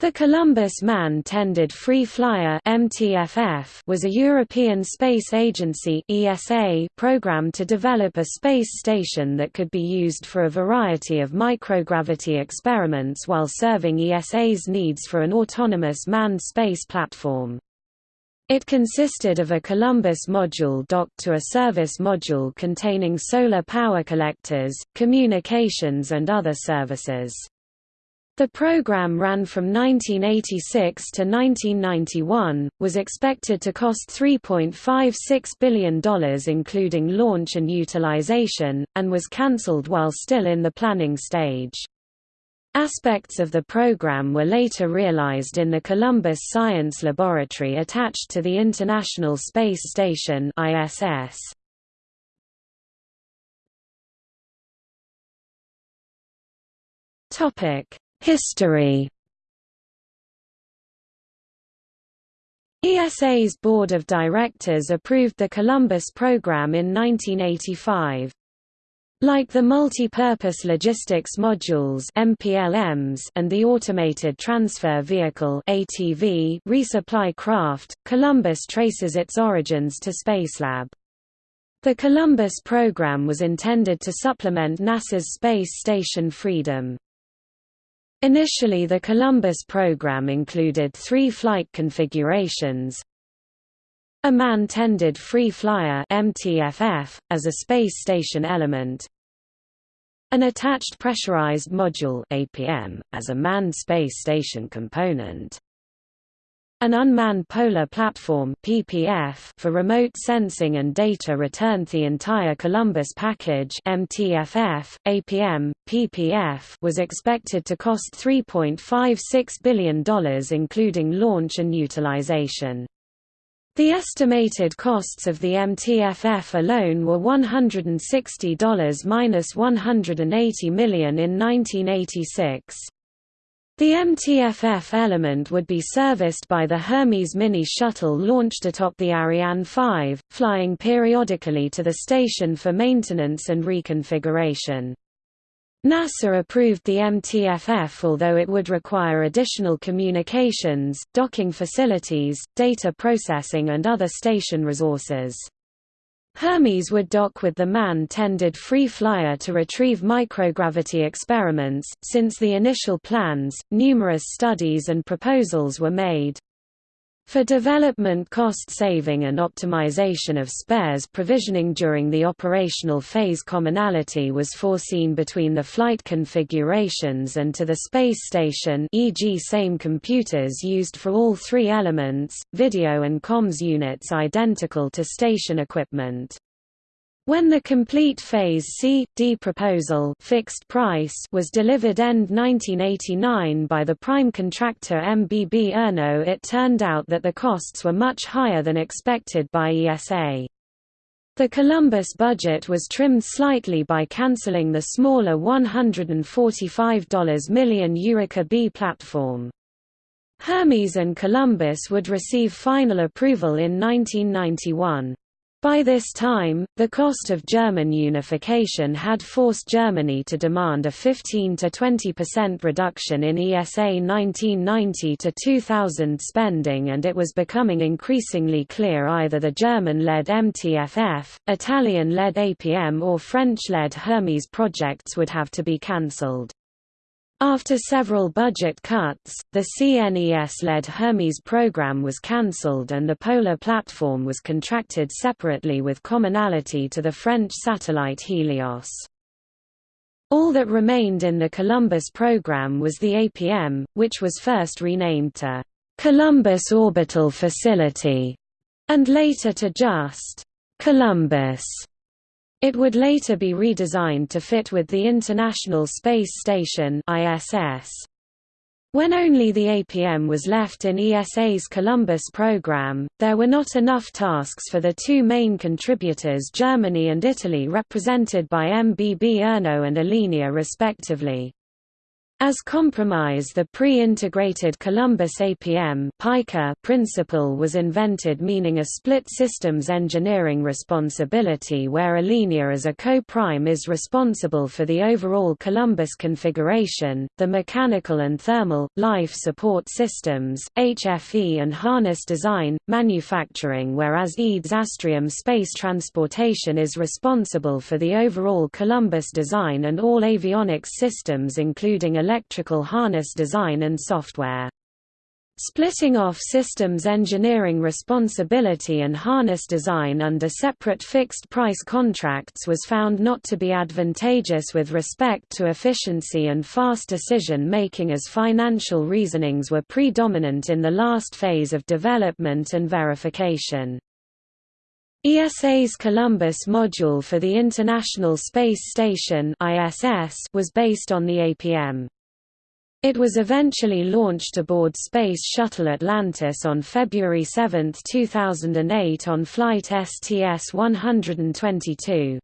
The Columbus Man-Tended Free Flyer (MTFF) was a European Space Agency (ESA) program to develop a space station that could be used for a variety of microgravity experiments while serving ESA's needs for an autonomous manned space platform. It consisted of a Columbus module docked to a service module containing solar power collectors, communications and other services. The program ran from 1986 to 1991, was expected to cost $3.56 billion including launch and utilization, and was cancelled while still in the planning stage. Aspects of the program were later realized in the Columbus Science Laboratory attached to the International Space Station ISS. Topic: History ESA's Board of Directors approved the Columbus program in 1985. Like the Multi-Purpose Logistics Modules MPLMs and the Automated Transfer Vehicle ATV resupply craft, Columbus traces its origins to Spacelab. The Columbus program was intended to supplement NASA's Space Station Freedom. Initially the Columbus program included three flight configurations, a man-tended free flyer MTFF, as a space station element, an attached pressurized module APM, as a manned space station component, an unmanned polar platform (PPF) for remote sensing and data return. The entire Columbus package (MTFF, APM, PPF) was expected to cost $3.56 billion, including launch and utilization. The estimated costs of the MTFF alone were $160 minus $180 million in 1986. The MTFF element would be serviced by the Hermes Mini shuttle launched atop the Ariane 5, flying periodically to the station for maintenance and reconfiguration. NASA approved the MTFF although it would require additional communications, docking facilities, data processing and other station resources. Hermes would dock with the man-tended free flyer to retrieve microgravity experiments. Since the initial plans, numerous studies and proposals were made. For development cost saving and optimization of spares provisioning during the operational phase commonality was foreseen between the flight configurations and to the space station e.g. same computers used for all three elements, video and comms units identical to station equipment. When the complete Phase C, D proposal fixed price was delivered end 1989 by the prime contractor MBB Erno it turned out that the costs were much higher than expected by ESA. The Columbus budget was trimmed slightly by cancelling the smaller $145 million EURECA B platform. Hermes and Columbus would receive final approval in 1991. By this time, the cost of German unification had forced Germany to demand a 15 to 20% reduction in ESA 1990 to 2000 spending and it was becoming increasingly clear either the German-led MTFF, Italian-led APM or French-led Hermes projects would have to be cancelled. After several budget cuts, the CNES-led Hermes program was cancelled and the Polar platform was contracted separately with commonality to the French satellite Helios. All that remained in the Columbus program was the APM, which was first renamed to Columbus Orbital Facility, and later to just Columbus. It would later be redesigned to fit with the International Space Station ISS. When only the APM was left in ESA's Columbus program, there were not enough tasks for the two main contributors Germany and Italy represented by MBB Erno and Alenia respectively. As compromise the pre-integrated Columbus APM principle was invented meaning a split systems engineering responsibility where Alenia as a co-prime is responsible for the overall Columbus configuration, the mechanical and thermal, life support systems, HFE and harness design, manufacturing whereas EADS Astrium Space Transportation is responsible for the overall Columbus design and all avionics systems including electrical harness design and software. Splitting off systems engineering responsibility and harness design under separate fixed-price contracts was found not to be advantageous with respect to efficiency and fast decision-making as financial reasonings were predominant in the last phase of development and verification. ESA's Columbus module for the International Space Station was based on the APM. It was eventually launched aboard Space Shuttle Atlantis on February 7, 2008 on flight STS-122.